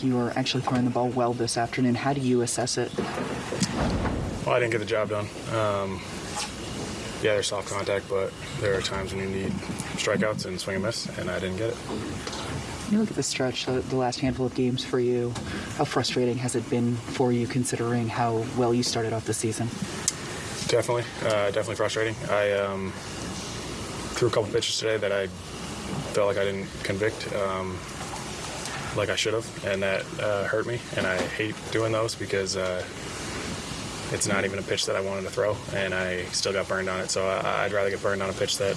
like you were actually throwing the ball well this afternoon. How do you assess it? Well, I didn't get the job done. Um, yeah, there's soft contact, but there are times when you need strikeouts and swing and miss, and I didn't get it. You look at the stretch, the, the last handful of games for you, how frustrating has it been for you considering how well you started off the season? Definitely, uh, definitely frustrating. I um, threw a couple pitches today that I felt like I didn't convict um, like I should have, and that uh, hurt me. And I hate doing those because uh, it's not even a pitch that I wanted to throw, and I still got burned on it. So I, I'd rather get burned on a pitch that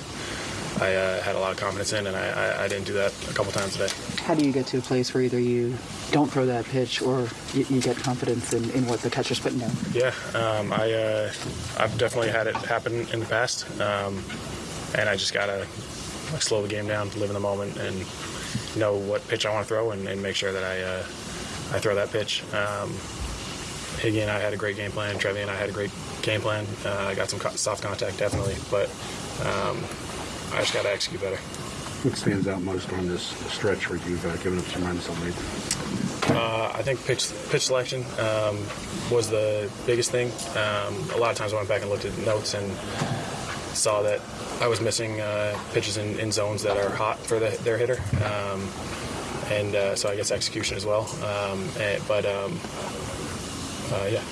I uh, had a lot of confidence in, and I, I, I didn't do that a couple times today. How do you get to a place where either you don't throw that pitch or you, you get confidence in, in what the catcher's putting down? Yeah, um, I uh, I've definitely had it happen in the past, um, and I just gotta like, slow the game down, live in the moment, and know what pitch I want to throw, and, and make sure that I uh, I throw that pitch. Um, Higgy and I had a great game plan. Trevi and I had a great game plan. Uh, I got some co- soft contact definitely, but um, I just got to execute better. What stands out most on this stretch where you've uh, given up some runs so late? Uh, I think pitch pitch selection um, was the biggest thing. Um, a lot of times I went back and looked at notes and saw that I was missing uh, pitches in, in zones that are hot for the, their hitter, um, and uh, so I guess execution as well. Um, and, but um, uh, yeah.